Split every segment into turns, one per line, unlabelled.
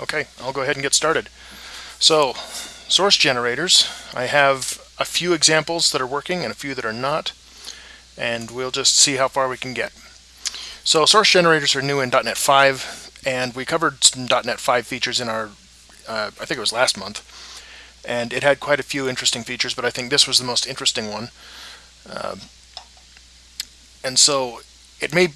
Okay, I'll go ahead and get started. So, source generators, I have a few examples that are working and a few that are not, and we'll just see how far we can get. So source generators are new in .NET 5, and we covered some .NET 5 features in our, uh, I think it was last month, and it had quite a few interesting features, but I think this was the most interesting one. Uh, and so it may,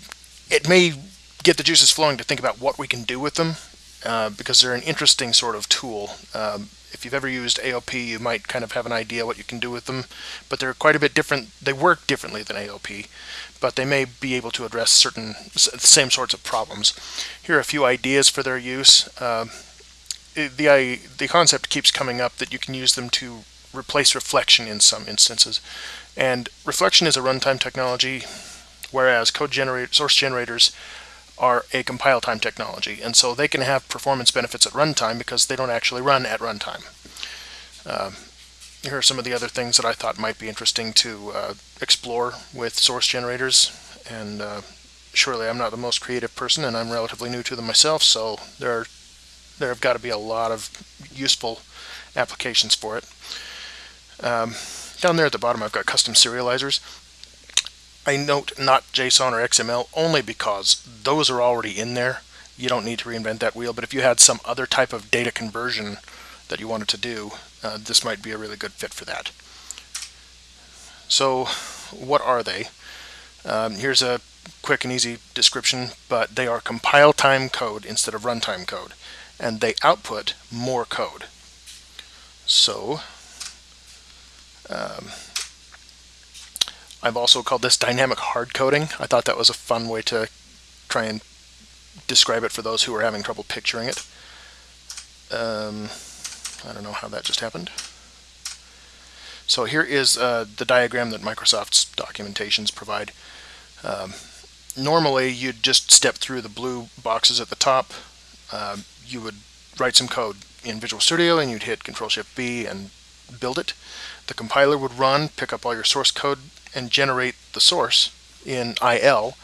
it may get the juices flowing to think about what we can do with them uh, because they're an interesting sort of tool. Um, if you've ever used AOP, you might kind of have an idea what you can do with them, but they're quite a bit different. They work differently than AOP, but they may be able to address certain same sorts of problems. Here are a few ideas for their use. Uh, the, the concept keeps coming up that you can use them to replace reflection in some instances. And reflection is a runtime technology, whereas code generate, source generators are a compile time technology, and so they can have performance benefits at runtime because they don't actually run at runtime. Uh, here are some of the other things that I thought might be interesting to uh, explore with source generators, and uh, surely I'm not the most creative person, and I'm relatively new to them myself, so there are, there have got to be a lot of useful applications for it. Um, down there at the bottom I've got custom serializers. I note not JSON or XML only because those are already in there. You don't need to reinvent that wheel, but if you had some other type of data conversion that you wanted to do, uh, this might be a really good fit for that. So what are they? Um, here's a quick and easy description, but they are compile time code instead of runtime code, and they output more code. So um, I've also called this dynamic hard coding. I thought that was a fun way to try and describe it for those who are having trouble picturing it. Um, I don't know how that just happened. So here is uh, the diagram that Microsoft's documentations provide. Um, normally you'd just step through the blue boxes at the top. Uh, you would write some code in Visual Studio and you'd hit Control Shift B and build it. The compiler would run, pick up all your source code and generate the source in IL,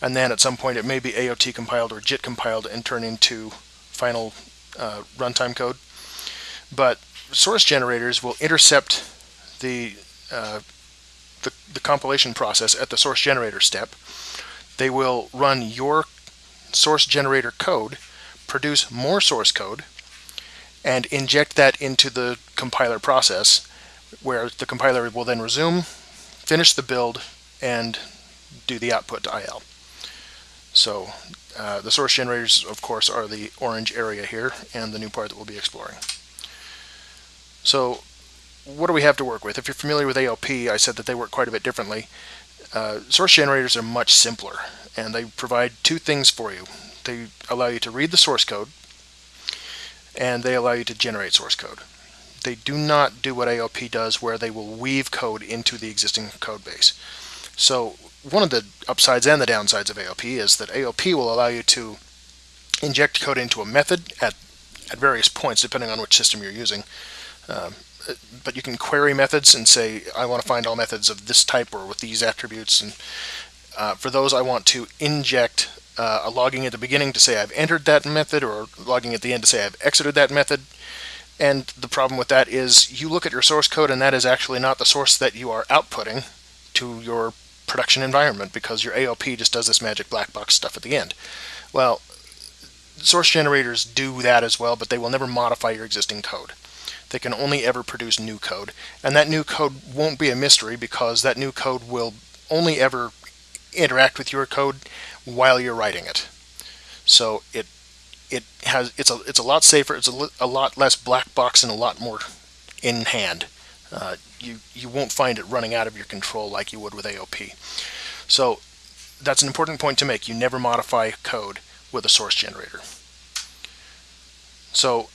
and then at some point it may be AOT compiled or JIT compiled and turn into final uh, runtime code. But source generators will intercept the, uh, the, the compilation process at the source generator step. They will run your source generator code, produce more source code, and inject that into the compiler process where the compiler will then resume, finish the build, and do the output to IL. So uh, the source generators, of course, are the orange area here and the new part that we'll be exploring. So what do we have to work with? If you're familiar with AOP, I said that they work quite a bit differently. Uh, source generators are much simpler, and they provide two things for you. They allow you to read the source code, and they allow you to generate source code they do not do what AOP does where they will weave code into the existing code base. So one of the upsides and the downsides of AOP is that AOP will allow you to inject code into a method at, at various points depending on which system you're using. Um, but you can query methods and say, I want to find all methods of this type or with these attributes. And uh, for those, I want to inject uh, a logging at the beginning to say I've entered that method or logging at the end to say I've exited that method. And the problem with that is you look at your source code and that is actually not the source that you are outputting to your production environment because your AOP just does this magic black box stuff at the end. Well, source generators do that as well, but they will never modify your existing code. They can only ever produce new code. And that new code won't be a mystery because that new code will only ever interact with your code while you're writing it. So it it has it's a it's a lot safer. It's a, a lot less black box and a lot more in hand. Uh, you you won't find it running out of your control like you would with AOP. So that's an important point to make. You never modify code with a source generator. So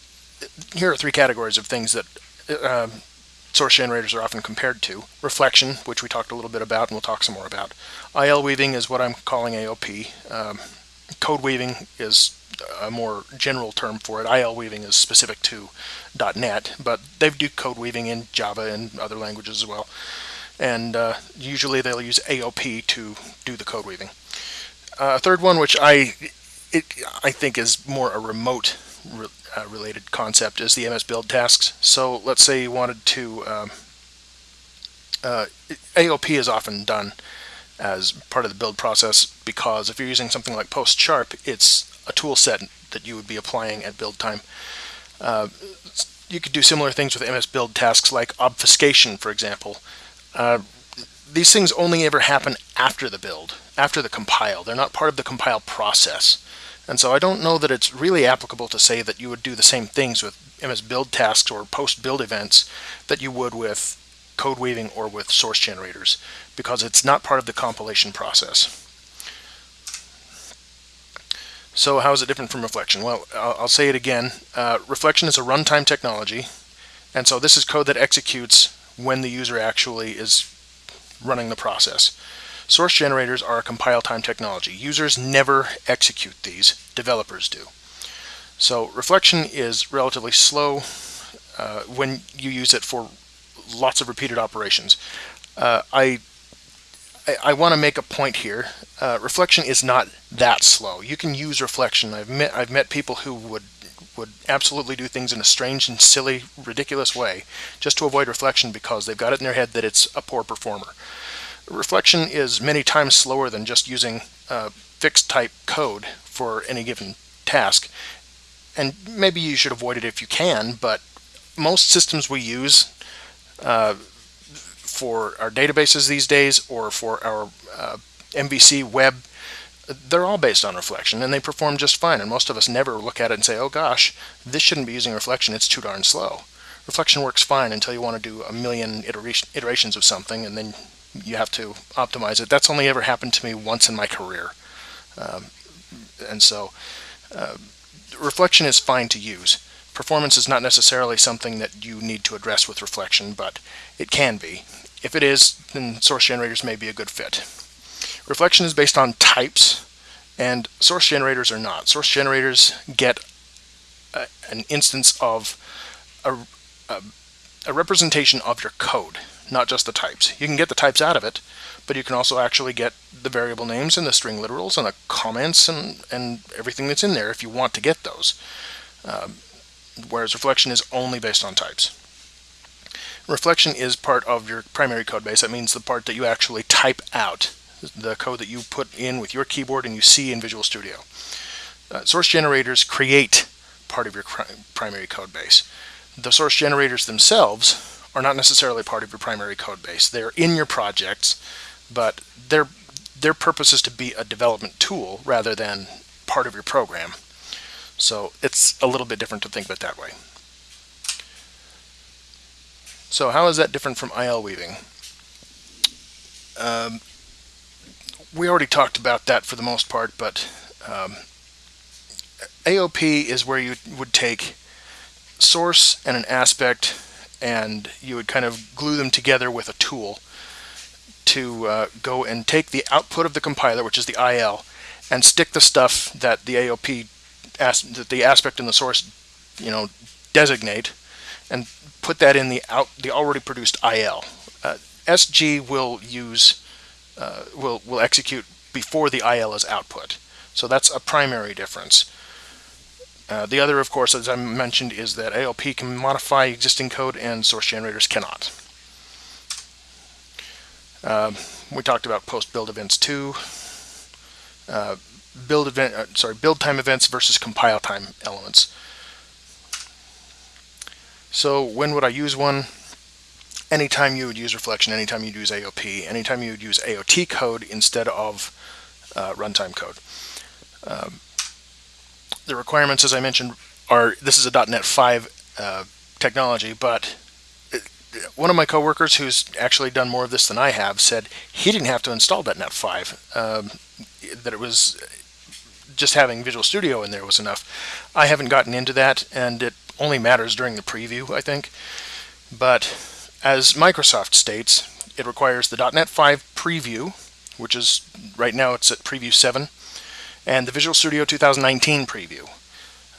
here are three categories of things that uh, source generators are often compared to. Reflection, which we talked a little bit about and we'll talk some more about. IL weaving is what I'm calling AOP. Um, code weaving is a more general term for it. IL weaving is specific to .NET, but they do code weaving in Java and other languages as well. And uh, usually they'll use AOP to do the code weaving. Uh, a third one, which I it, I think is more a remote re uh, related concept is the MSBuild tasks. So let's say you wanted to, um, uh, AOP is often done as part of the build process because if you're using something like PostSharp, it's a tool set that you would be applying at build time. Uh, you could do similar things with MSBuild tasks like obfuscation, for example. Uh, these things only ever happen after the build, after the compile. They're not part of the compile process. And so I don't know that it's really applicable to say that you would do the same things with MSBuild tasks or post build events that you would with code weaving or with source generators because it's not part of the compilation process. So how is it different from reflection? Well, I'll, say it again. Uh, reflection is a runtime technology, and so this is code that executes when the user actually is running the process. Source generators are a compile time technology. Users never execute these, developers do. So reflection is relatively slow uh, when you use it for lots of repeated operations. Uh, I I, I want to make a point here. Uh, reflection is not that slow. You can use reflection. I've met I've met people who would would absolutely do things in a strange and silly, ridiculous way just to avoid reflection because they've got it in their head that it's a poor performer. Reflection is many times slower than just using uh, fixed type code for any given task. And maybe you should avoid it if you can, but most systems we use uh, for our databases these days or for our uh, MVC web, they're all based on reflection and they perform just fine. And most of us never look at it and say, oh gosh, this shouldn't be using reflection, it's too darn slow. Reflection works fine until you want to do a million iterations of something and then you have to optimize it. That's only ever happened to me once in my career. Um, and so uh, reflection is fine to use. Performance is not necessarily something that you need to address with reflection, but it can be. If it is, then source generators may be a good fit. Reflection is based on types, and source generators are not. Source generators get a, an instance of a, a, a representation of your code, not just the types. You can get the types out of it, but you can also actually get the variable names and the string literals and the comments and, and everything that's in there if you want to get those. Um, whereas reflection is only based on types. Reflection is part of your primary code base. That means the part that you actually type out, the code that you put in with your keyboard and you see in Visual Studio. Uh, source generators create part of your primary code base. The source generators themselves are not necessarily part of your primary code base. They're in your projects, but their their purpose is to be a development tool rather than part of your program. So it's a little bit different to think of it that way. So how is that different from IL weaving? Um, we already talked about that for the most part, but um, AOP is where you would take source and an aspect and you would kind of glue them together with a tool to uh, go and take the output of the compiler, which is the IL, and stick the stuff that the AOP, that the aspect and the source, you know, designate, and put that in the out the already produced IL. Uh, SG will use uh, will will execute before the IL is output. So that's a primary difference. Uh, the other, of course, as I mentioned, is that AOP can modify existing code and source generators cannot. Uh, we talked about post-build events too. Uh, build event, uh, sorry, build time events versus compile time elements. So when would I use one? Anytime you would use reflection, anytime you'd use AOP, anytime you would use AOT code instead of uh, runtime code. Um, the requirements, as I mentioned, are this is a .NET 5 uh, technology, but one of my coworkers who's actually done more of this than I have said he didn't have to install .NET 5, um, that it was just having Visual Studio in there was enough. I haven't gotten into that, and it only matters during the preview, I think. But as Microsoft states, it requires the .NET 5 preview, which is right now it's at preview 7, and the Visual Studio 2019 preview.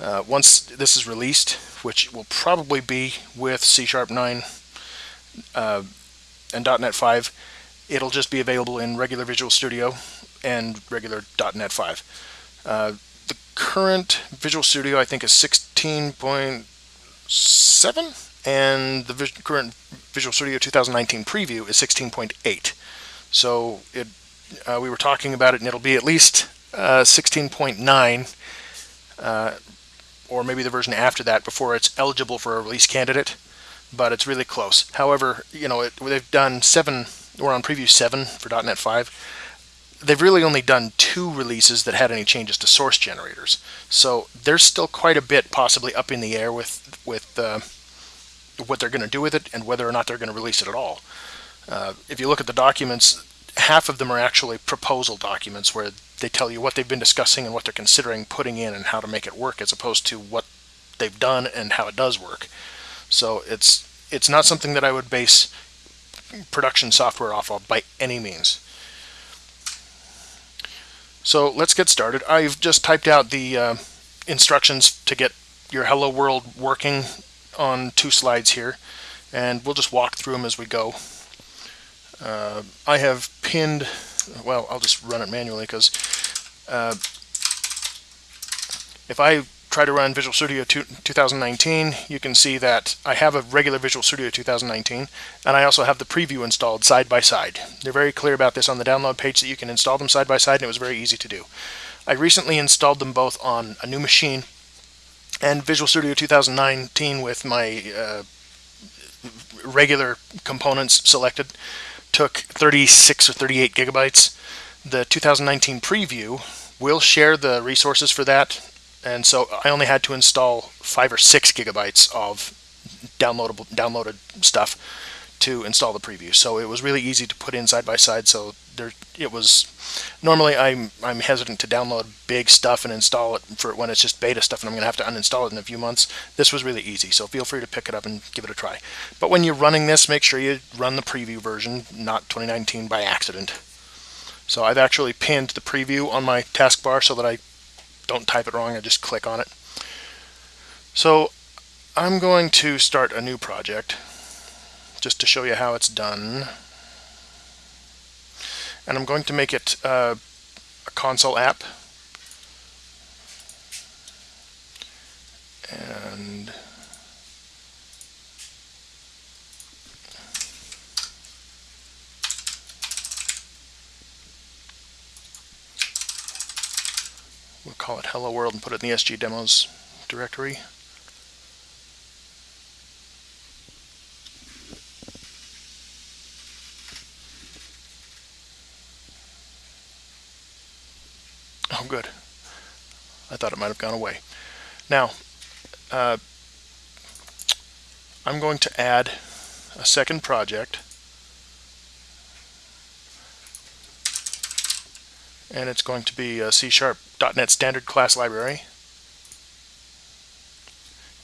Uh, once this is released, which will probably be with C Sharp 9 uh, and .NET 5, it'll just be available in regular Visual Studio and regular .NET 5. Uh, current Visual Studio, I think, is 16.7, and the current Visual Studio 2019 preview is 16.8. So it, uh, we were talking about it, and it'll be at least uh, 16.9, uh, or maybe the version after that before it's eligible for a release candidate, but it's really close. However, you know, it, they've done seven, we're on preview 7 for .NET 5 they've really only done two releases that had any changes to source generators. So there's still quite a bit possibly up in the air with with uh, what they're going to do with it and whether or not they're going to release it at all. Uh, if you look at the documents, half of them are actually proposal documents where they tell you what they've been discussing and what they're considering putting in and how to make it work as opposed to what they've done and how it does work. So it's it's not something that I would base production software off of by any means. So let's get started. I've just typed out the uh, instructions to get your Hello World working on two slides here, and we'll just walk through them as we go. Uh, I have pinned, well, I'll just run it manually because uh, if I try to run Visual Studio 2019, you can see that I have a regular Visual Studio 2019, and I also have the preview installed side by side. They're very clear about this on the download page that you can install them side by side, and it was very easy to do. I recently installed them both on a new machine and Visual Studio 2019 with my uh, regular components selected took 36 or 38 gigabytes. The 2019 preview will share the resources for that and so I only had to install five or six gigabytes of downloadable downloaded stuff to install the preview. So it was really easy to put in side by side. So there, it was. Normally, I'm I'm hesitant to download big stuff and install it for when it's just beta stuff, and I'm going to have to uninstall it in a few months. This was really easy, so feel free to pick it up and give it a try. But when you're running this, make sure you run the preview version, not 2019 by accident. So I've actually pinned the preview on my taskbar so that I don't type it wrong, I just click on it. So I'm going to start a new project just to show you how it's done. And I'm going to make it uh, a console app. Call it hello world and put it in the SG demos directory. Oh, good. I thought it might have gone away. Now, uh, I'm going to add a second project and it's going to be uh, a C-sharp .NET Standard Class Library.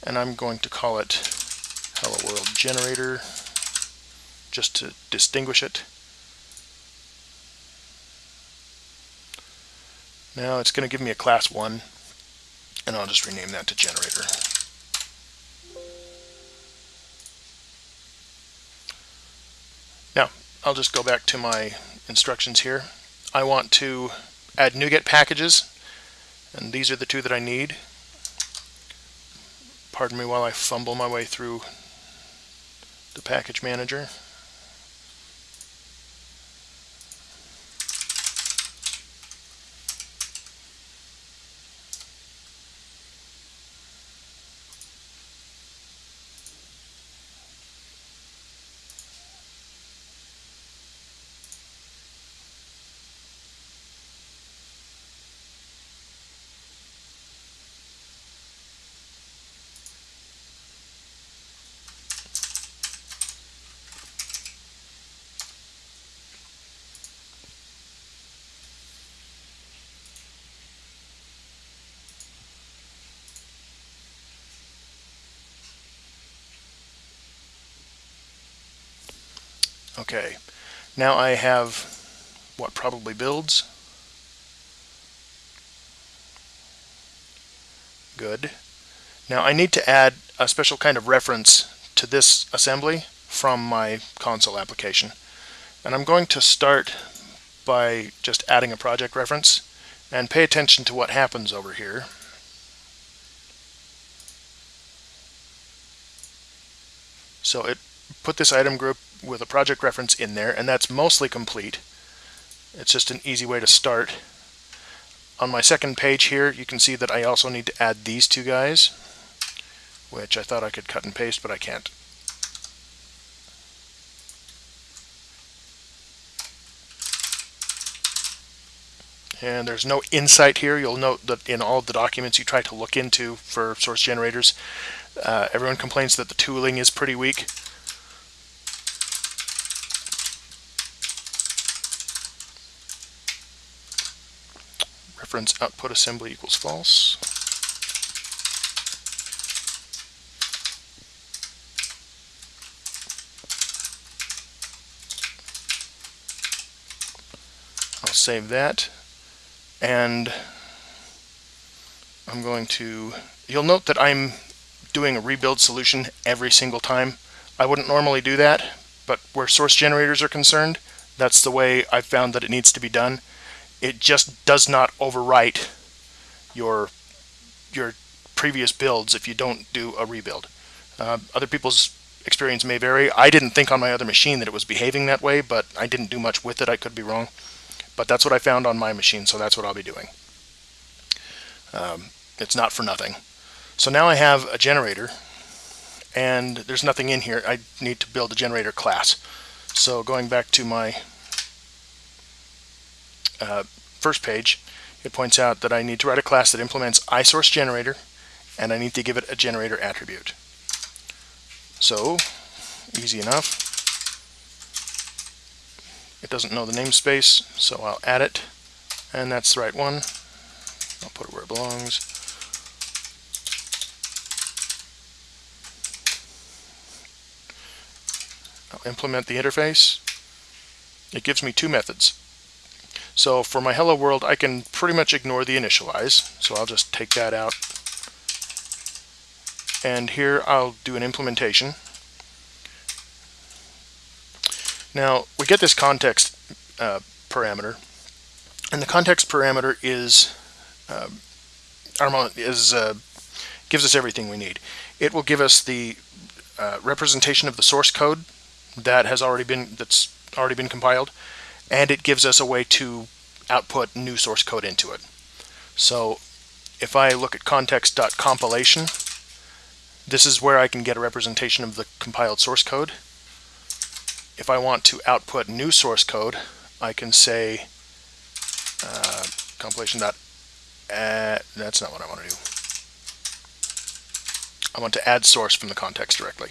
And I'm going to call it Hello World Generator just to distinguish it. Now it's going to give me a class 1 and I'll just rename that to generator. Now I'll just go back to my instructions here. I want to add NuGet packages, and these are the two that I need. Pardon me while I fumble my way through the package manager. Okay, now I have what probably builds. Good. Now I need to add a special kind of reference to this assembly from my console application. And I'm going to start by just adding a project reference and pay attention to what happens over here. So it put this item group with a project reference in there, and that's mostly complete. It's just an easy way to start. On my second page here, you can see that I also need to add these two guys, which I thought I could cut and paste, but I can't. And there's no insight here. You'll note that in all the documents you try to look into for source generators, uh, everyone complains that the tooling is pretty weak. Output assembly equals false. I'll save that and I'm going to, you'll note that I'm doing a rebuild solution every single time. I wouldn't normally do that, but where source generators are concerned, that's the way I've found that it needs to be done. It just does not overwrite your your previous builds if you don't do a rebuild. Uh, other people's experience may vary. I didn't think on my other machine that it was behaving that way, but I didn't do much with it. I could be wrong. But that's what I found on my machine, so that's what I'll be doing. Um, it's not for nothing. So now I have a generator, and there's nothing in here. I need to build a generator class. So going back to my uh, first page, it points out that I need to write a class that implements ISourceGenerator, and I need to give it a generator attribute. So, easy enough. It doesn't know the namespace, so I'll add it. And that's the right one. I'll put it where it belongs. I'll implement the interface. It gives me two methods. So for my hello world, I can pretty much ignore the initialize. So I'll just take that out. And here I'll do an implementation. Now, we get this context uh, parameter, and the context parameter is uh, is uh, gives us everything we need. It will give us the uh, representation of the source code that has already been that's already been compiled, and it gives us a way to output new source code into it. So if I look at context.compilation, this is where I can get a representation of the compiled source code if I want to output new source code, I can say uh, compilation dot add, that's not what I want to do. I want to add source from the context directly.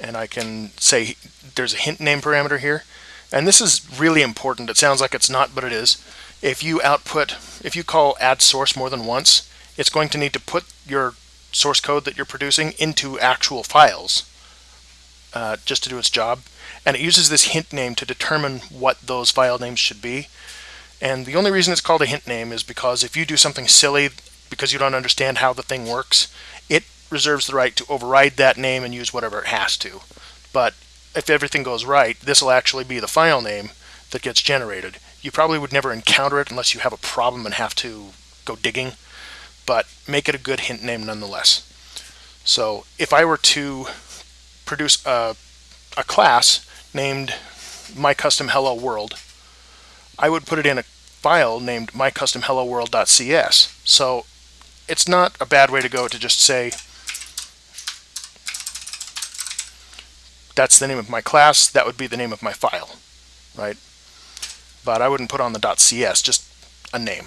And I can say there's a hint name parameter here. And this is really important. It sounds like it's not, but it is. If you output, if you call add source more than once, it's going to need to put your source code that you're producing into actual files uh, just to do its job. And it uses this hint name to determine what those file names should be. And the only reason it's called a hint name is because if you do something silly because you don't understand how the thing works, it reserves the right to override that name and use whatever it has to. But if everything goes right, this will actually be the file name that gets generated. You probably would never encounter it unless you have a problem and have to go digging, but make it a good hint name nonetheless. So if I were to produce a, a class named my custom hello world, I would put it in a file named my custom hello world.cs. So it's not a bad way to go to just say that's the name of my class, that would be the name of my file, right? But I wouldn't put on the .cs, just a name.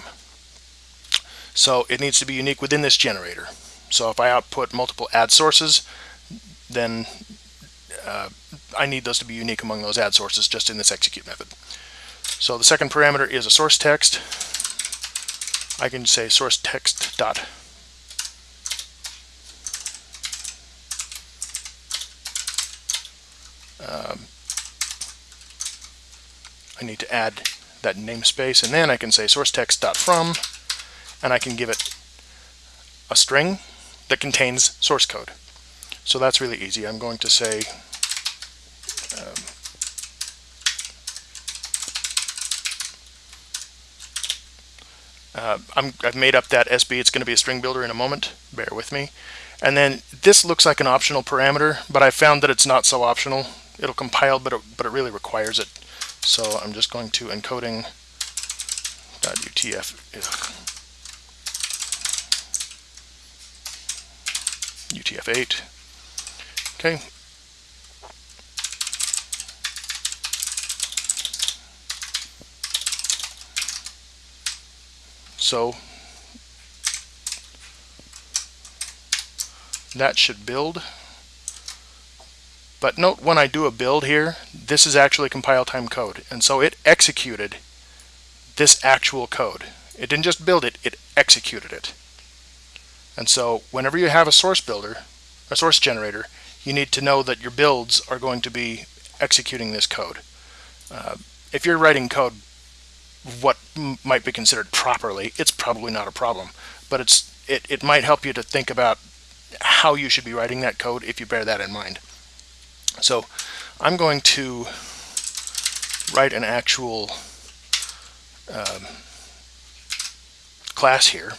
So it needs to be unique within this generator. So if I output multiple add sources, then uh, I need those to be unique among those add sources just in this execute method. So the second parameter is a source text. I can say source text dot Need to add that namespace and then I can say source text dot from and I can give it a string that contains source code. So that's really easy. I'm going to say um, Uh, i have made up that SB. It's going to be a string builder in a moment. Bear with me. And then this looks like an optional parameter, but I found that it's not so optional. It'll compile, but it, but it really requires it. So I'm just going to encoding .utf UTF-8. Okay. So that should build. But note when I do a build here, this is actually compile time code. And so it executed this actual code. It didn't just build it, it executed it. And so whenever you have a source builder, a source generator, you need to know that your builds are going to be executing this code. Uh, if you're writing code what might be considered properly, it's probably not a problem. But it's it, it might help you to think about how you should be writing that code if you bear that in mind. So I'm going to write an actual um, class here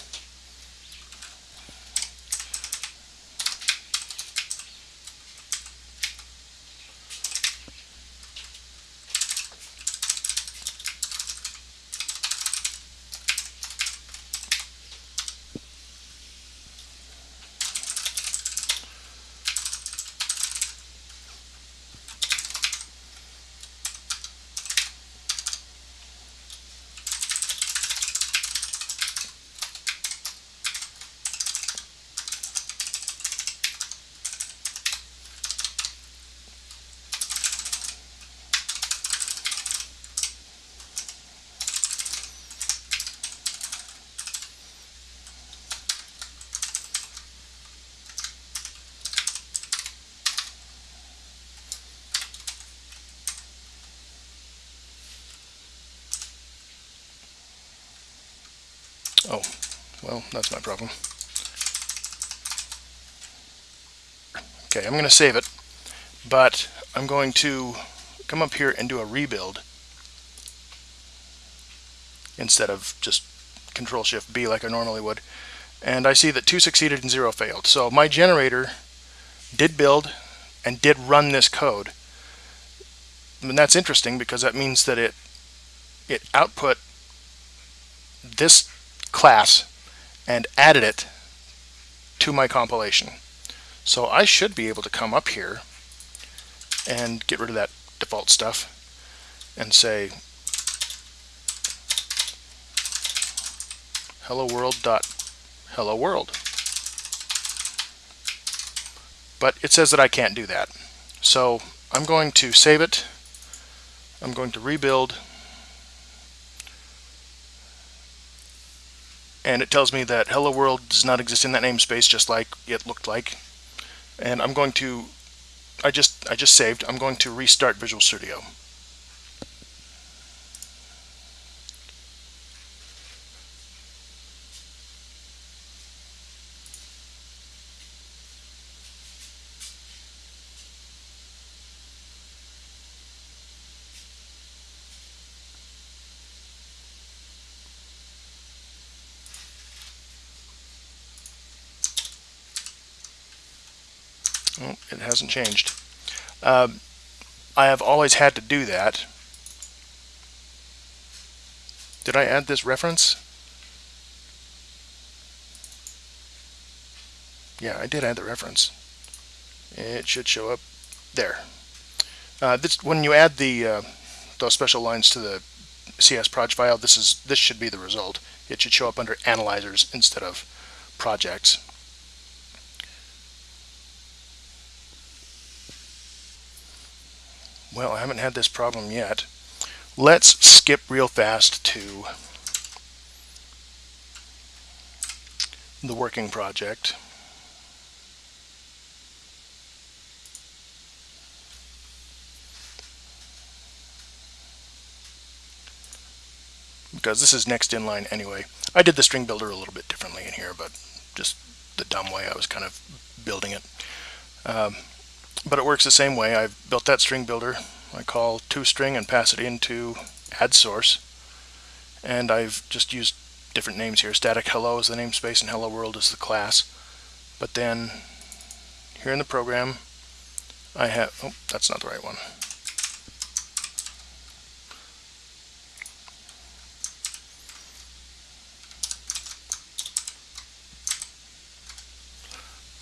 Oh, well, that's my problem. Okay, I'm going to save it, but I'm going to come up here and do a rebuild instead of just Control Shift B like I normally would. And I see that two succeeded and zero failed. So my generator did build and did run this code. And that's interesting because that means that it it output this class and added it to my compilation. So I should be able to come up here and get rid of that default stuff and say hello world dot hello world. But it says that I can't do that. So I'm going to save it. I'm going to rebuild and it tells me that hello world does not exist in that namespace just like it looked like. And I'm going to I just I just saved. I'm going to restart Visual Studio Well, it hasn't changed. Um, I have always had to do that. Did I add this reference? Yeah, I did add the reference. It should show up there. Uh, this, when you add the uh, those special lines to the csproj file, this is this should be the result. It should show up under analyzers instead of projects. Well, I haven't had this problem yet. Let's skip real fast to the working project. Because this is next in line anyway. I did the string builder a little bit differently in here, but just the dumb way I was kind of building it. Um, but it works the same way. I've built that string builder. I call toString and pass it into add source. And I've just used different names here. Static hello is the namespace and hello world is the class. But then here in the program, I have, oh, that's not the right one.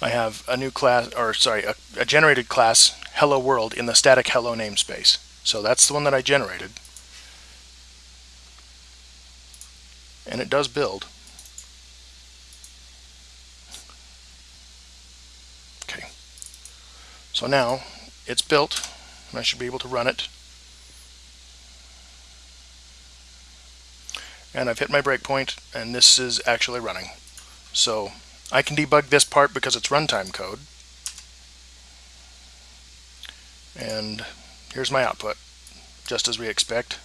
I have a new class, or sorry, a, a, generated class, hello world, in the static hello namespace. So that's the one that I generated. And it does build. Okay. So now it's built, and I should be able to run it. And I've hit my breakpoint, and this is actually running. So I can debug this part because it's runtime code. And here's my output, just as we expect.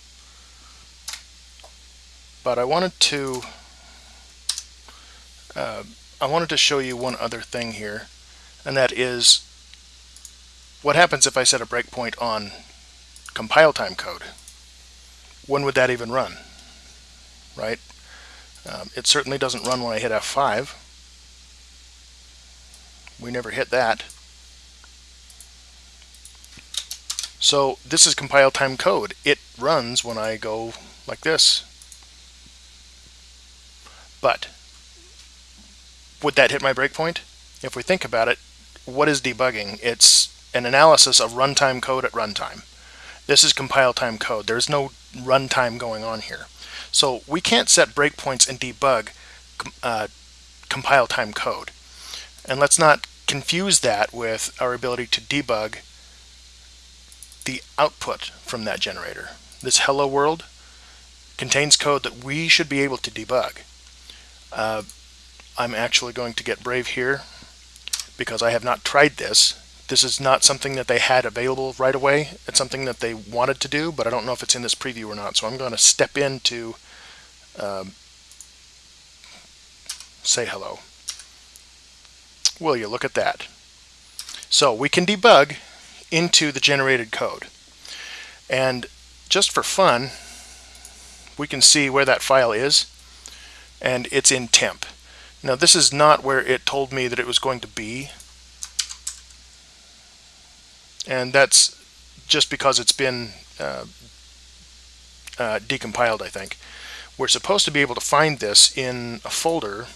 But I wanted to uh, I wanted to show you one other thing here, and that is what happens if I set a breakpoint on compile time code? When would that even run? Right? Um, it certainly doesn't run when I hit F5. We never hit that. So this is compile time code. It runs when I go like this. But would that hit my breakpoint? If we think about it, what is debugging? It's an analysis of runtime code at runtime. This is compile time code. There's no runtime going on here. So we can't set breakpoints and debug uh, compile time code. And let's not confuse that with our ability to debug the output from that generator. This hello world contains code that we should be able to debug. Uh, I'm actually going to get brave here because I have not tried this. This is not something that they had available right away. It's something that they wanted to do, but I don't know if it's in this preview or not. So I'm going to step into um, say hello. Will you look at that? So we can debug into the generated code. And just for fun, we can see where that file is, and it's in temp. Now this is not where it told me that it was going to be, and that's just because it's been uh, uh, decompiled, I think. We're supposed to be able to find this in a folder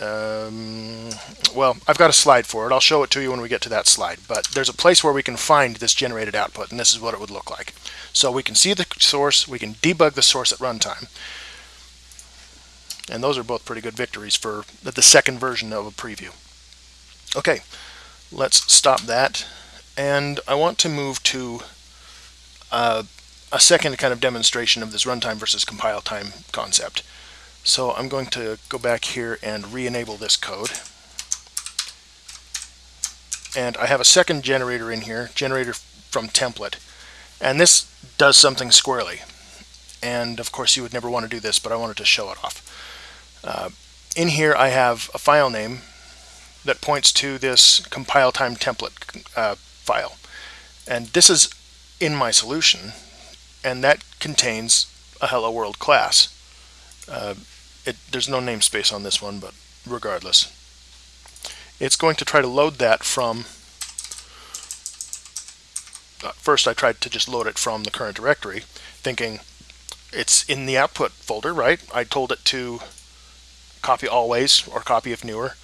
um, well, I've got a slide for it. I'll show it to you when we get to that slide. But there's a place where we can find this generated output, and this is what it would look like. So we can see the source, we can debug the source at runtime. And those are both pretty good victories for the second version of a preview. Okay, let's stop that. And I want to move to uh, a second kind of demonstration of this runtime versus compile time concept. So I'm going to go back here and re-enable this code. And I have a second generator in here, generator from template. And this does something squirrely. And of course you would never want to do this, but I wanted to show it off. Uh, in here I have a file name that points to this compile time template uh, file. And this is in my solution, and that contains a hello world class. Uh, it, there's no namespace on this one, but regardless. It's going to try to load that from, uh, first I tried to just load it from the current directory, thinking it's in the output folder, right? I told it to copy always or copy if newer,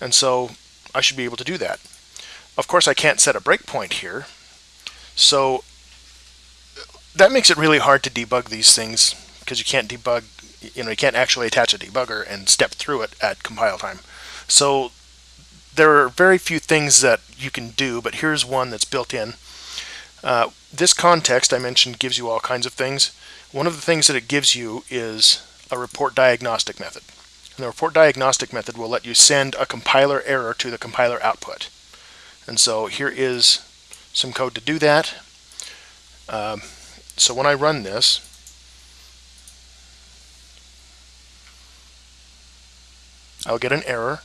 and so I should be able to do that. Of course, I can't set a breakpoint here, so that makes it really hard to debug these things because you can't debug you know you can't actually attach a debugger and step through it at compile time. So there are very few things that you can do, but here's one that's built in. Uh, this context I mentioned gives you all kinds of things. One of the things that it gives you is a report diagnostic method. And the report diagnostic method will let you send a compiler error to the compiler output. And so here is some code to do that. Um, so when I run this, I'll get an error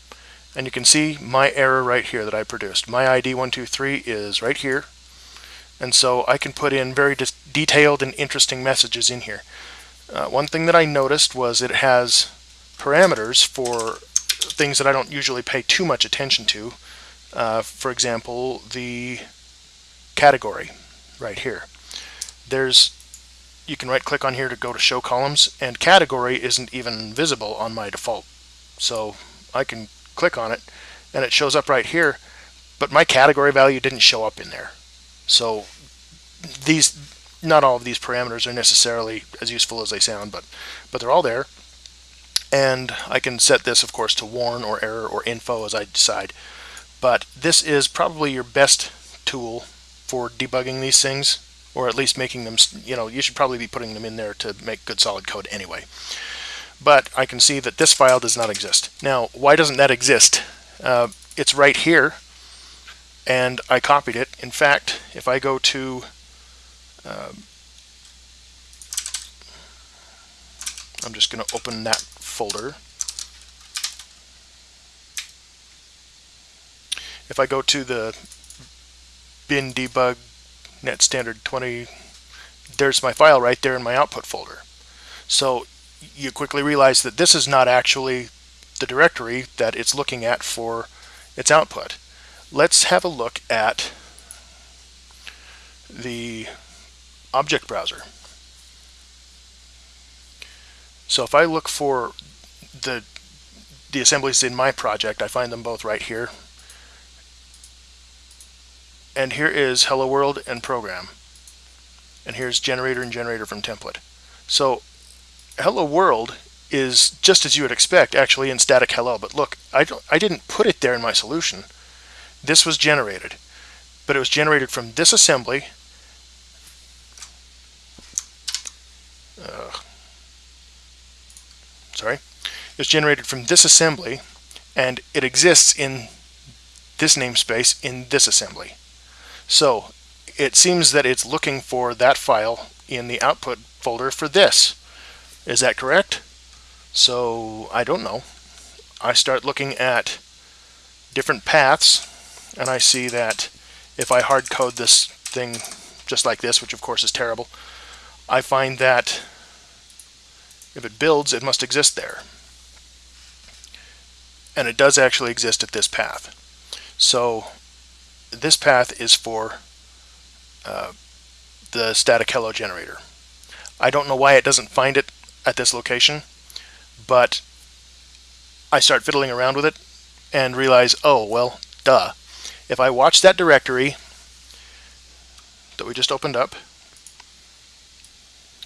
and you can see my error right here that I produced. My ID 123 is right here and so I can put in very detailed and interesting messages in here. Uh, one thing that I noticed was it has parameters for things that I don't usually pay too much attention to. Uh, for example, the category right here. There's you can right click on here to go to show columns and category isn't even visible on my default. So I can click on it and it shows up right here, but my category value didn't show up in there. So these, not all of these parameters are necessarily as useful as they sound, but, but they're all there. And I can set this, of course, to warn or error or info as I decide. But this is probably your best tool for debugging these things, or at least making them, you know, you should probably be putting them in there to make good solid code anyway. But I can see that this file does not exist. Now, why doesn't that exist? Uh, it's right here, and I copied it. In fact, if I go to um, I'm just going to open that folder. If I go to the bin debug net standard 20, there's my file right there in my output folder. So you quickly realize that this is not actually the directory that it's looking at for its output. Let's have a look at the object browser. So if I look for the the assemblies in my project, I find them both right here. And here is hello world and program. And here's generator and generator from template. So hello world is just as you would expect actually in static hello, but look, I, don't, I didn't put it there in my solution. This was generated, but it was generated from this assembly uh, sorry, it's generated from this assembly and it exists in this namespace in this assembly. So it seems that it's looking for that file in the output folder for this. Is that correct? So I don't know. I start looking at different paths and I see that if I hard code this thing just like this, which of course is terrible, I find that if it builds, it must exist there. And it does actually exist at this path. So this path is for uh, the static hello generator. I don't know why it doesn't find it at this location, but I start fiddling around with it and realize, oh, well, duh. If I watch that directory that we just opened up,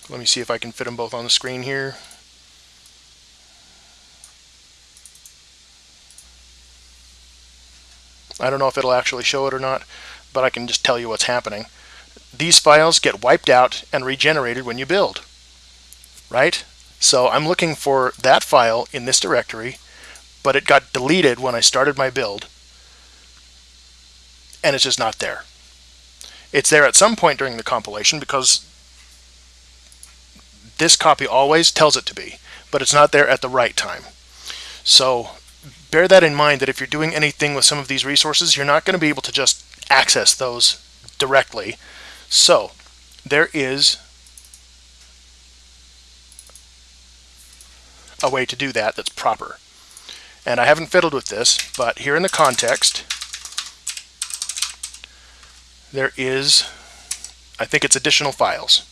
let me see if I can fit them both on the screen here. I don't know if it'll actually show it or not, but I can just tell you what's happening. These files get wiped out and regenerated when you build, right? So I'm looking for that file in this directory, but it got deleted when I started my build, and it's just not there. It's there at some point during the compilation because this copy always tells it to be, but it's not there at the right time. So bear that in mind that if you're doing anything with some of these resources, you're not going to be able to just access those directly. So there is a way to do that that's proper. And I haven't fiddled with this, but here in the context, there is, I think it's additional files.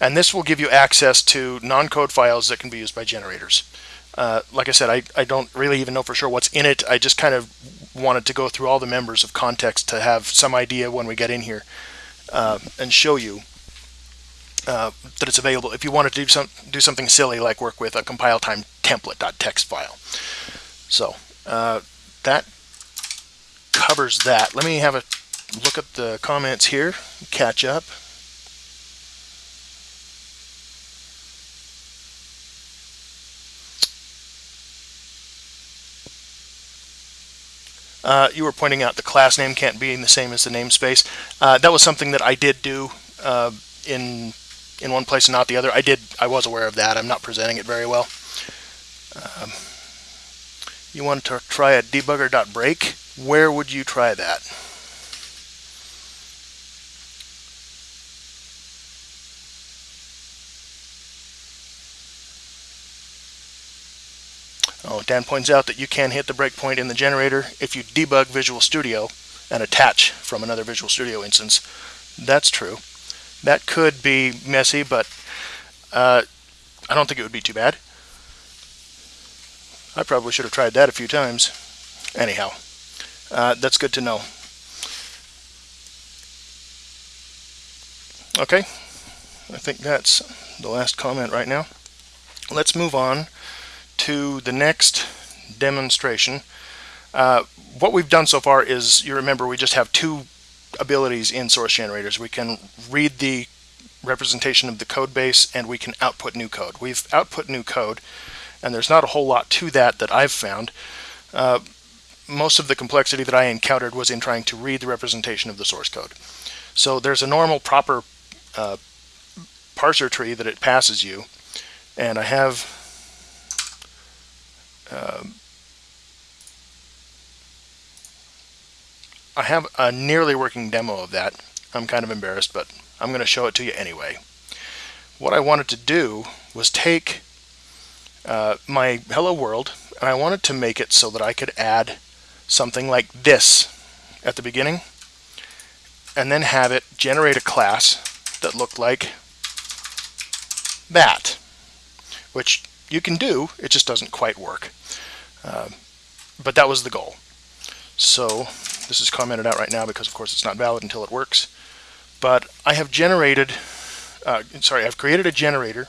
And this will give you access to non-code files that can be used by generators. Uh, like I said, I, I don't really even know for sure what's in it. I just kind of wanted to go through all the members of context to have some idea when we get in here uh, and show you uh, that it's available if you want to do some do something silly like work with a compile time template.txt file. So uh, that covers that. Let me have a look at the comments here, catch up. Uh, you were pointing out the class name can't be in the same as the namespace. Uh, that was something that I did do uh, in in one place and not the other. I did, I was aware of that. I'm not presenting it very well. Um, you want to try a debugger.break? Where would you try that? Oh, Dan points out that you can hit the breakpoint in the generator if you debug Visual Studio and attach from another Visual Studio instance. That's true. That could be messy, but uh, I don't think it would be too bad. I probably should have tried that a few times. Anyhow, uh, that's good to know. Okay, I think that's the last comment right now. Let's move on to the next demonstration. Uh, what we've done so far is, you remember, we just have two abilities in source generators. We can read the representation of the code base and we can output new code. We've output new code and there's not a whole lot to that that I've found. Uh, most of the complexity that I encountered was in trying to read the representation of the source code. So there's a normal proper uh, parser tree that it passes you and I have uh, I have a nearly working demo of that. I'm kind of embarrassed, but I'm going to show it to you anyway. What I wanted to do was take uh, my hello world and I wanted to make it so that I could add something like this at the beginning and then have it generate a class that looked like that, which you can do, it just doesn't quite work. Uh, but that was the goal. So this is commented out right now because of course it's not valid until it works. But I have generated, uh, sorry, I've created a generator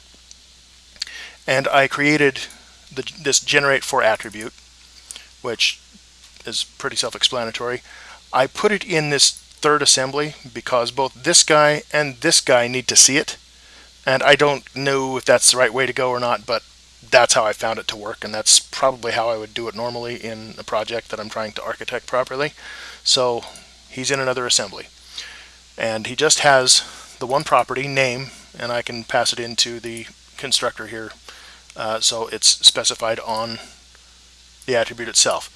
and I created the, this generate for attribute, which is pretty self-explanatory. I put it in this third assembly because both this guy and this guy need to see it. And I don't know if that's the right way to go or not, but that's how I found it to work, and that's probably how I would do it normally in a project that I'm trying to architect properly. So he's in another assembly. And he just has the one property, name, and I can pass it into the constructor here. Uh, so it's specified on the attribute itself.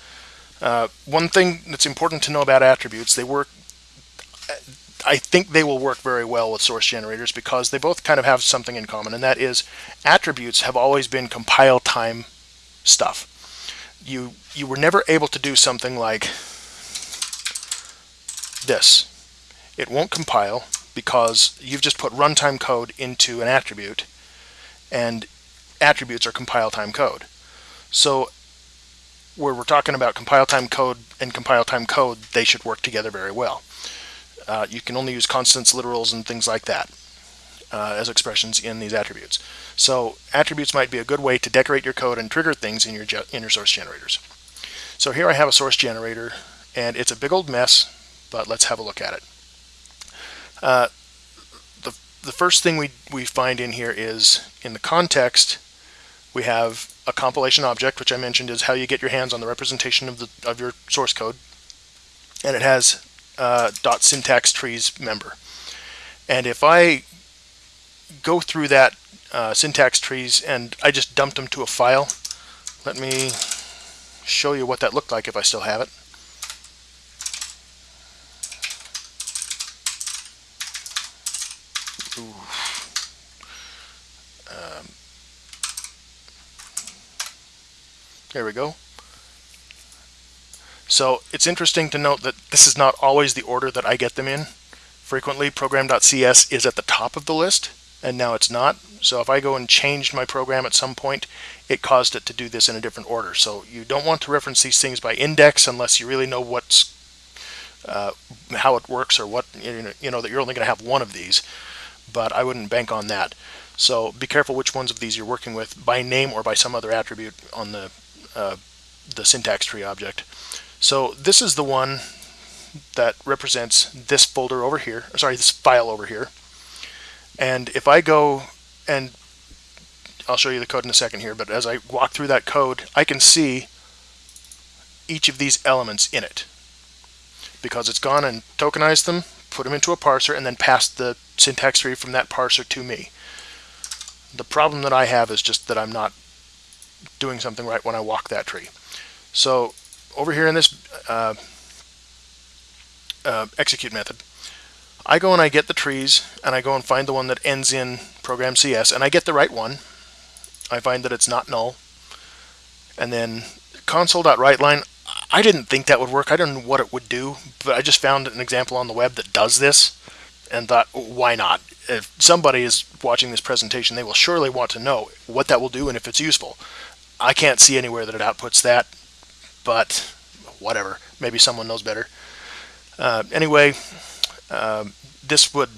Uh, one thing that's important to know about attributes, they work I think they will work very well with source generators because they both kind of have something in common, and that is attributes have always been compile time stuff. You, you were never able to do something like this. It won't compile because you've just put runtime code into an attribute, and attributes are compile time code. So where we're talking about compile time code and compile time code, they should work together very well. Uh, you can only use constants, literals, and things like that uh, as expressions in these attributes. So attributes might be a good way to decorate your code and trigger things in your, in your source generators. So here I have a source generator, and it's a big old mess, but let's have a look at it. Uh, the, the first thing we, we find in here is in the context, we have a compilation object, which I mentioned is how you get your hands on the representation of, the, of your source code. And it has uh, dot syntax trees member. And if I go through that uh, syntax trees and I just dumped them to a file, let me show you what that looked like if I still have it. Um, there we go. So it's interesting to note that this is not always the order that I get them in. Frequently, program.cs is at the top of the list, and now it's not. So if I go and changed my program at some point, it caused it to do this in a different order. So you don't want to reference these things by index unless you really know what's uh, how it works or what you know that you're only going to have one of these. But I wouldn't bank on that. So be careful which ones of these you're working with by name or by some other attribute on the uh, the syntax tree object. So this is the one that represents this folder over here, sorry, this file over here. And if I go and I'll show you the code in a second here, but as I walk through that code, I can see each of these elements in it because it's gone and tokenized them, put them into a parser, and then passed the syntax tree from that parser to me. The problem that I have is just that I'm not doing something right when I walk that tree. So over here in this uh, uh, execute method, I go and I get the trees and I go and find the one that ends in program CS and I get the right one. I find that it's not null. And then console.writeLine, I didn't think that would work. I don't know what it would do, but I just found an example on the web that does this and thought, why not? If somebody is watching this presentation, they will surely want to know what that will do and if it's useful. I can't see anywhere that it outputs that, but whatever. Maybe someone knows better. Uh, anyway, uh, this would,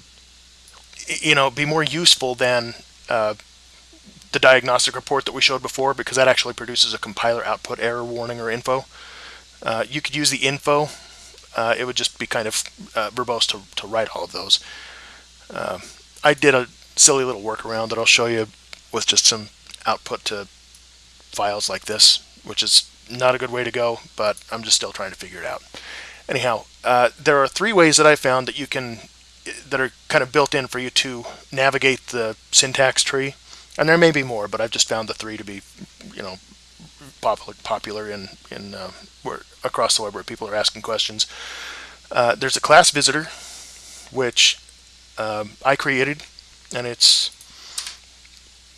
you know, be more useful than uh, the diagnostic report that we showed before because that actually produces a compiler output error warning or info. Uh, you could use the info. Uh, it would just be kind of uh, verbose to, to write all of those. I did a silly little workaround that I'll show you with just some output to files like this, which is not a good way to go, but I'm just still trying to figure it out. Anyhow, uh, there are three ways that I found that you can that are kind of built in for you to navigate the syntax tree and there may be more, but I've just found the three to be, you know, popular, popular in in uh, where across the web where people are asking questions. Uh, there's a class visitor, which um, I created, and it's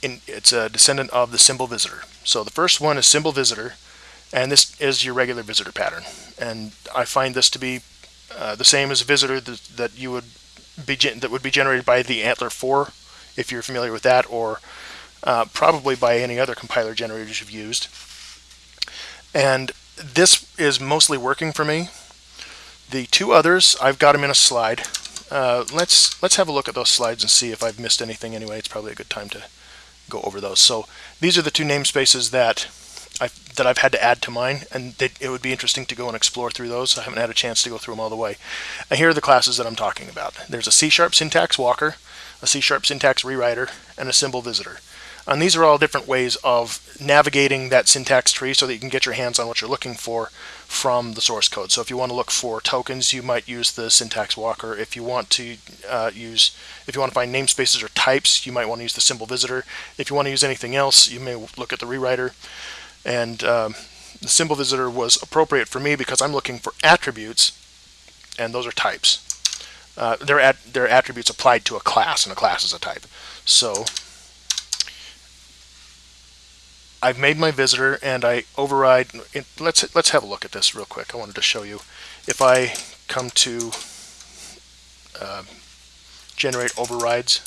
in it's a descendant of the symbol visitor. So the first one is symbol visitor, and this is your regular visitor pattern. And I find this to be uh, the same as a visitor that, that you would be that would be generated by the ANTLR 4, if you're familiar with that, or uh, probably by any other compiler generators you've used. And this is mostly working for me. The two others, I've got them in a slide. Uh, let's let's have a look at those slides and see if I've missed anything anyway. It's probably a good time to go over those. So these are the two namespaces that that I've had to add to mine, and they, it would be interesting to go and explore through those. I haven't had a chance to go through them all the way. And here are the classes that I'm talking about. There's a C-sharp syntax walker, a C-sharp syntax rewriter, and a symbol visitor. And these are all different ways of navigating that syntax tree so that you can get your hands on what you're looking for from the source code. So if you want to look for tokens, you might use the syntax walker. If you want to uh, use, if you want to find namespaces or types, you might want to use the symbol visitor. If you want to use anything else, you may look at the rewriter. And um, the symbol visitor was appropriate for me because I'm looking for attributes, and those are types. Uh, they're, at, they're attributes applied to a class, and a class is a type. So I've made my visitor and I override. Let's let's have a look at this real quick. I wanted to show you. If I come to uh, generate overrides,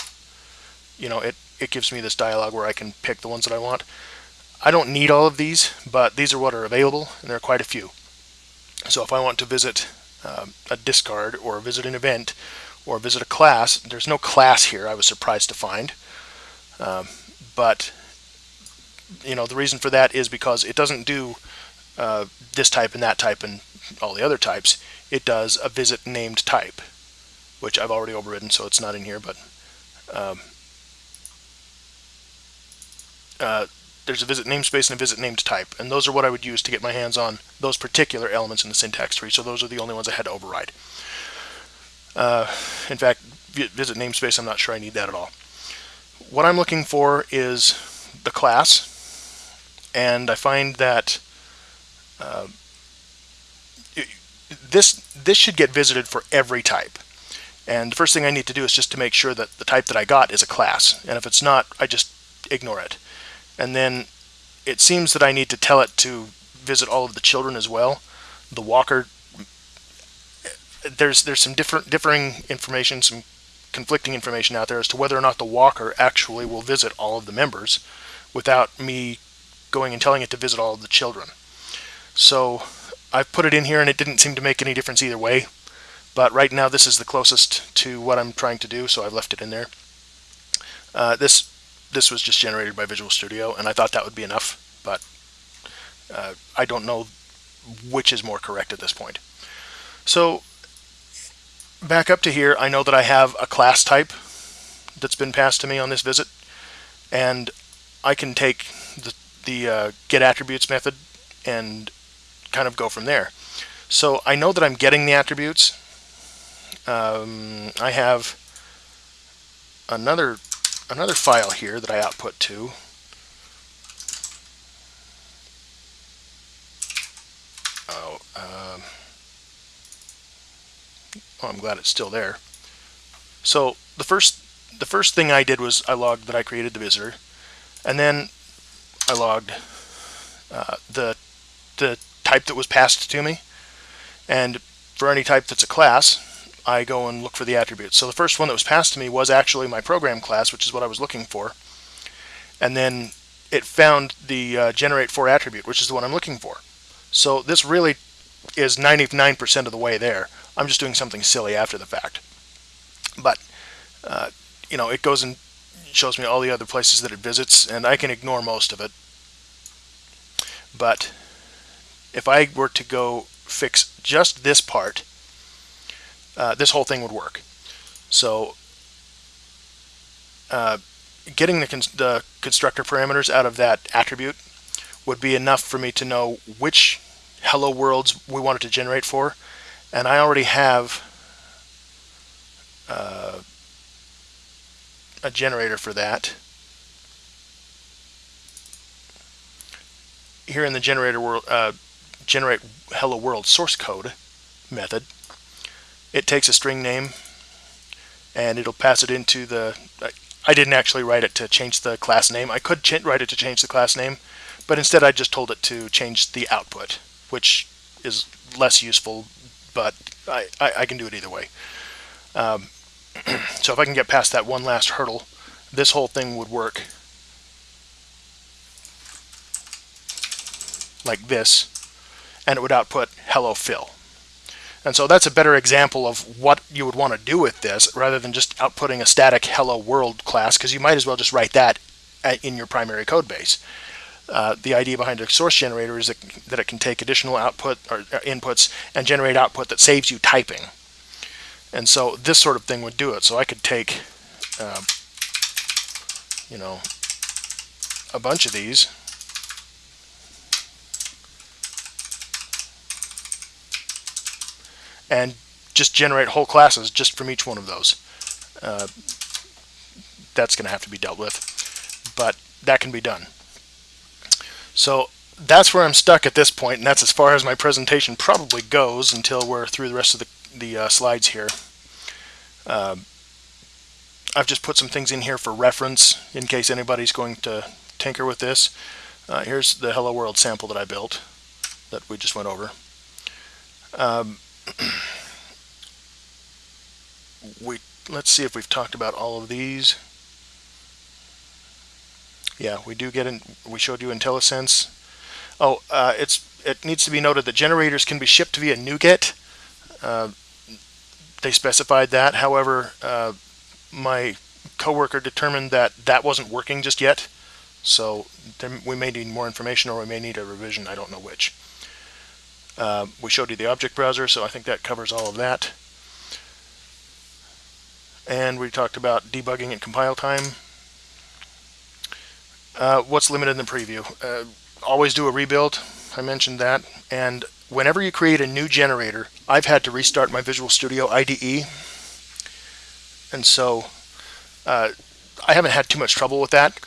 you know, it it gives me this dialog where I can pick the ones that I want. I don't need all of these, but these are what are available, and there are quite a few. So if I want to visit um, a discard or visit an event or visit a class, there's no class here. I was surprised to find, um, but you know, the reason for that is because it doesn't do uh, this type and that type and all the other types. It does a visit named type, which I've already overridden, so it's not in here, but um, uh, there's a visit namespace and a visit named type, and those are what I would use to get my hands on those particular elements in the syntax tree, so those are the only ones I had to override. Uh, in fact, visit namespace, I'm not sure I need that at all. What I'm looking for is the class, and I find that uh, this this should get visited for every type. And the first thing I need to do is just to make sure that the type that I got is a class. And if it's not, I just ignore it. And then it seems that I need to tell it to visit all of the children as well. The walker, there's there's some different differing information, some conflicting information out there as to whether or not the walker actually will visit all of the members without me going and telling it to visit all of the children. So I've put it in here and it didn't seem to make any difference either way. But right now this is the closest to what I'm trying to do, so I've left it in there. Uh, this this was just generated by Visual Studio, and I thought that would be enough, but uh, I don't know which is more correct at this point. So back up to here, I know that I have a class type that's been passed to me on this visit, and I can take the the uh, get attributes method and kind of go from there. So I know that I'm getting the attributes. Um, I have another another file here that I output to. Oh, um, oh, I'm glad it's still there. So the first the first thing I did was I logged that I created the visitor, and then I logged uh, the the type that was passed to me. And for any type that's a class, I go and look for the attributes. So the first one that was passed to me was actually my program class, which is what I was looking for. And then it found the uh, generate for attribute, which is the one I'm looking for. So this really is 99% of the way there. I'm just doing something silly after the fact. But, uh, you know, it goes and shows me all the other places that it visits, and I can ignore most of it. But if I were to go fix just this part, uh, this whole thing would work. So uh, getting the, the constructor parameters out of that attribute would be enough for me to know which hello worlds we wanted to generate for. And I already have uh, a generator for that. Here in the generator world, uh, generate hello world source code method, it takes a string name and it'll pass it into the I didn't actually write it to change the class name. I could write it to change the class name, but instead I just told it to change the output, which is less useful, but I, I, I can do it either way. Um, so if I can get past that one last hurdle, this whole thing would work like this, and it would output hello Phil. And so that's a better example of what you would want to do with this rather than just outputting a static hello world class because you might as well just write that in your primary code base. Uh, the idea behind a source generator is that, that it can take additional output or, or inputs and generate output that saves you typing. And so this sort of thing would do it. So I could take, uh, you know, a bunch of these and just generate whole classes just from each one of those. Uh, that's going to have to be dealt with, but that can be done. So that's where I'm stuck at this point, and that's as far as my presentation probably goes until we're through the rest of the, the uh, slides here. Uh, I've just put some things in here for reference in case anybody's going to tinker with this. Uh, here's the Hello World sample that I built that we just went over. Um, we let's see if we've talked about all of these. Yeah, we do get in. We showed you IntelliSense. Oh, uh, it's it needs to be noted that generators can be shipped via NuGet. Uh, they specified that. However, uh, my coworker determined that that wasn't working just yet. So we may need more information or we may need a revision. I don't know which. Uh, we showed you the object browser, so I think that covers all of that. And we talked about debugging at compile time. Uh, what's limited in the preview? Uh, always do a rebuild. I mentioned that. And whenever you create a new generator, I've had to restart my Visual Studio IDE. And so uh, I haven't had too much trouble with that.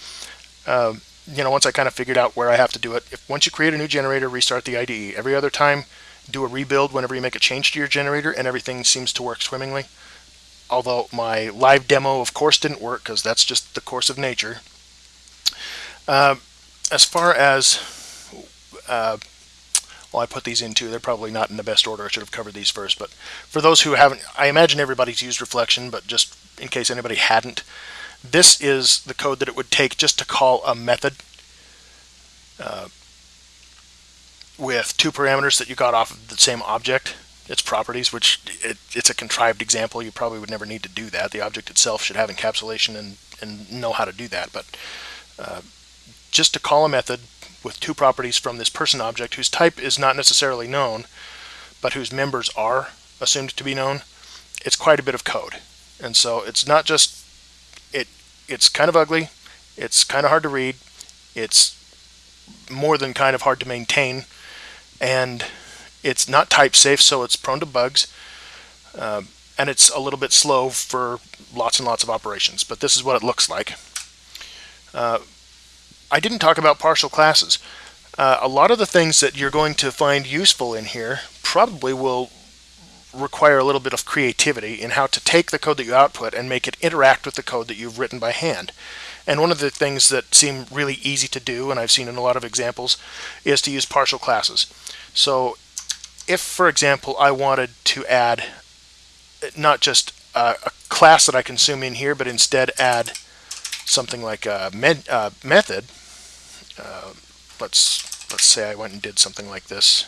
Uh, you know, once I kind of figured out where I have to do it, if once you create a new generator, restart the IDE. Every other time, do a rebuild whenever you make a change to your generator, and everything seems to work swimmingly. Although my live demo, of course, didn't work because that's just the course of nature. Uh, as far as, uh, well, I put these into. They're probably not in the best order. I should have covered these first. But for those who haven't, I imagine everybody's used reflection, but just in case anybody hadn't, this is the code that it would take just to call a method uh, with two parameters that you got off of the same object, its properties, which it, it's a contrived example. You probably would never need to do that. The object itself should have encapsulation and, and know how to do that. But uh, just to call a method with two properties from this person object whose type is not necessarily known, but whose members are assumed to be known, it's quite a bit of code. And so it's not just it's kind of ugly. It's kind of hard to read. It's more than kind of hard to maintain. And it's not type safe, so it's prone to bugs. Uh, and it's a little bit slow for lots and lots of operations. But this is what it looks like. Uh, I didn't talk about partial classes. Uh, a lot of the things that you're going to find useful in here probably will require a little bit of creativity in how to take the code that you output and make it interact with the code that you've written by hand. And one of the things that seem really easy to do, and I've seen in a lot of examples, is to use partial classes. So if, for example, I wanted to add not just a, a class that I consume in here, but instead add something like a med, uh, method, uh, let's let's say I went and did something like this.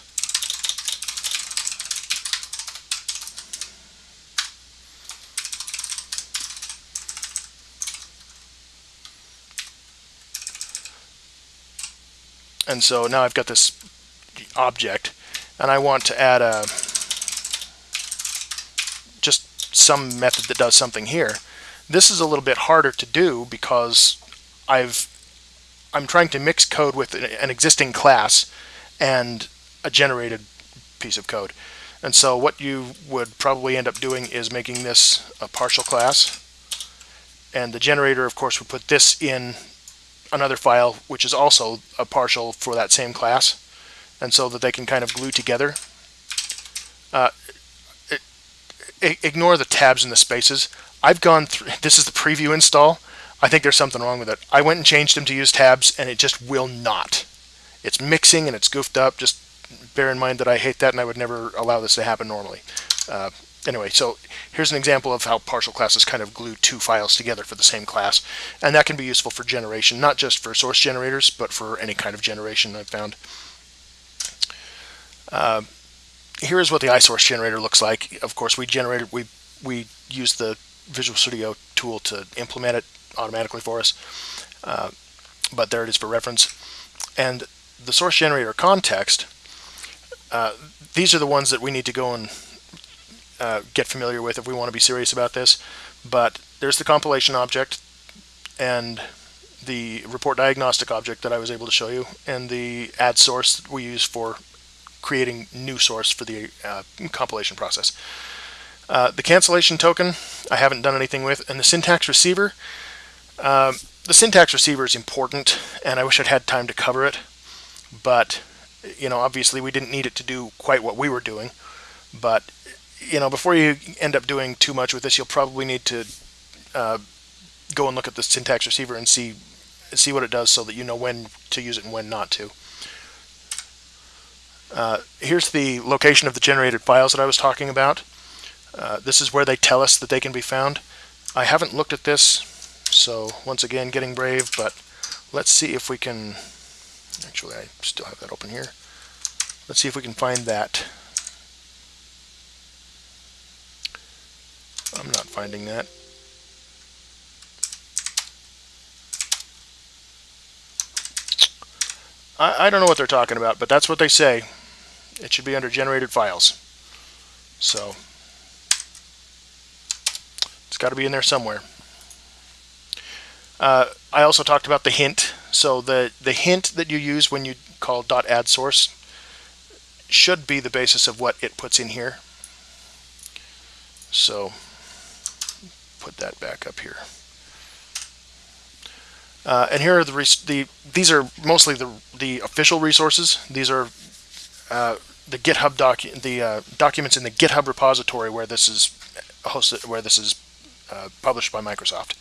And so now I've got this object and I want to add a just some method that does something here. This is a little bit harder to do because I've I'm trying to mix code with an existing class and a generated piece of code. And so what you would probably end up doing is making this a partial class. And the generator, of course, would put this in another file, which is also a partial for that same class. And so that they can kind of glue together. Uh, ignore the tabs and the spaces. I've gone through, this is the preview install. I think there's something wrong with it. I went and changed them to use tabs and it just will not. It's mixing and it's goofed up. Just bear in mind that I hate that and I would never allow this to happen normally. Uh, anyway, so here's an example of how partial classes kind of glue two files together for the same class. And that can be useful for generation, not just for source generators, but for any kind of generation I've found. Uh, here's what the ISourceGenerator looks like. Of course, we generated, we, we use the Visual Studio tool to implement it automatically for us. Uh, but there it is for reference. And the source generator context, uh, these are the ones that we need to go and uh, get familiar with if we want to be serious about this. But there's the compilation object and the report diagnostic object that I was able to show you, and the add source that we use for creating new source for the uh, compilation process. Uh, the cancellation token, I haven't done anything with, and the syntax receiver, um, the syntax receiver is important, and I wish I'd had time to cover it, but you know, obviously we didn't need it to do quite what we were doing, but you know, before you end up doing too much with this, you'll probably need to uh, go and look at the syntax receiver and see see what it does so that you know when to use it and when not to. Uh, here's the location of the generated files that I was talking about. Uh, this is where they tell us that they can be found. I haven't looked at this, so once again, getting brave, but let's see if we can, actually I still have that open here. Let's see if we can find that. I'm not finding that. I, I don't know what they're talking about, but that's what they say. It should be under generated files. So it's got to be in there somewhere. Uh, I also talked about the hint. So the, the hint that you use when you call .add source should be the basis of what it puts in here. So put that back up here. Uh, and here are the, the these are mostly the the official resources. These are uh, the GitHub doc the uh, documents in the GitHub repository where this is hosted where this is uh, published by Microsoft.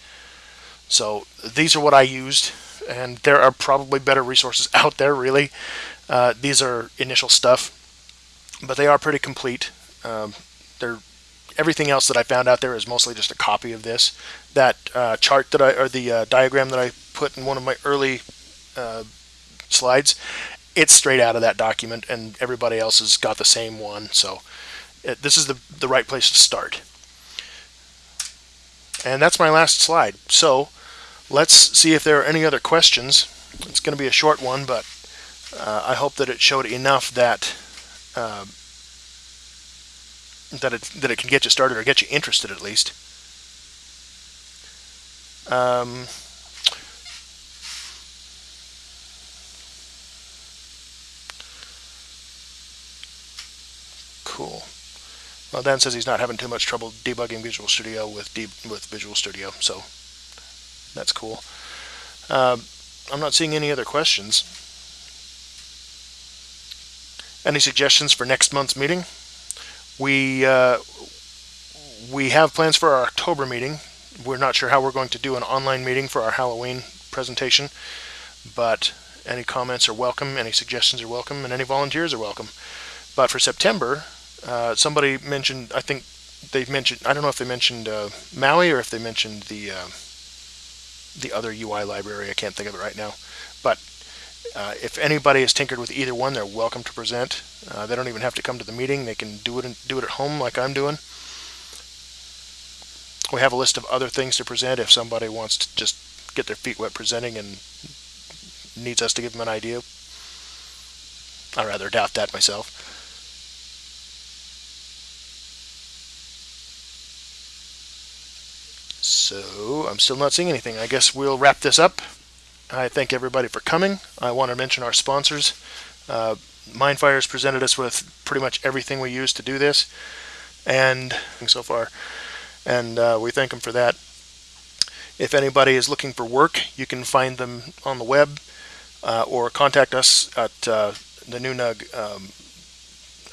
So these are what I used, and there are probably better resources out there. Really, uh, these are initial stuff, but they are pretty complete. Um, they're everything else that I found out there is mostly just a copy of this. That uh, chart that I, or the uh, diagram that I put in one of my early uh, slides, it's straight out of that document, and everybody else has got the same one. So it, this is the, the right place to start. And that's my last slide. So let's see if there are any other questions. It's going to be a short one, but uh, I hope that it showed enough that uh, that it that it can get you started or get you interested at least. Um, cool. Well, Dan says he's not having too much trouble debugging Visual Studio with with Visual Studio, so that's cool. Um, I'm not seeing any other questions. Any suggestions for next month's meeting? We uh, we have plans for our October meeting. we're not sure how we're going to do an online meeting for our Halloween presentation, but any comments are welcome, any suggestions are welcome, and any volunteers are welcome. But for September, uh, somebody mentioned, I think they've mentioned, I don't know if they mentioned uh, Maui or if they mentioned the uh, the other UI library. I can't think of it right now. But uh, if anybody has tinkered with either one, they're welcome to present. Uh, they don't even have to come to the meeting. They can do it in, do it at home like I'm doing. We have a list of other things to present if somebody wants to just get their feet wet presenting and needs us to give them an idea. I rather doubt that myself. So I'm still not seeing anything. I guess we'll wrap this up. I thank everybody for coming. I want to mention our sponsors. Uh, Mindfire has presented us with pretty much everything we use to do this, and so far, and uh, we thank them for that. If anybody is looking for work, you can find them on the web uh, or contact us at uh, the NUNUG um,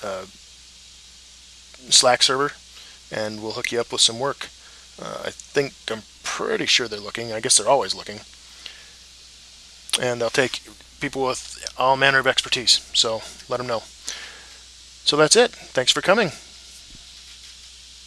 uh, Slack server, and we'll hook you up with some work. Uh, I think I'm pretty sure they're looking. I guess they're always looking. And they'll take people with all manner of expertise. So let them know. So that's it. Thanks for coming.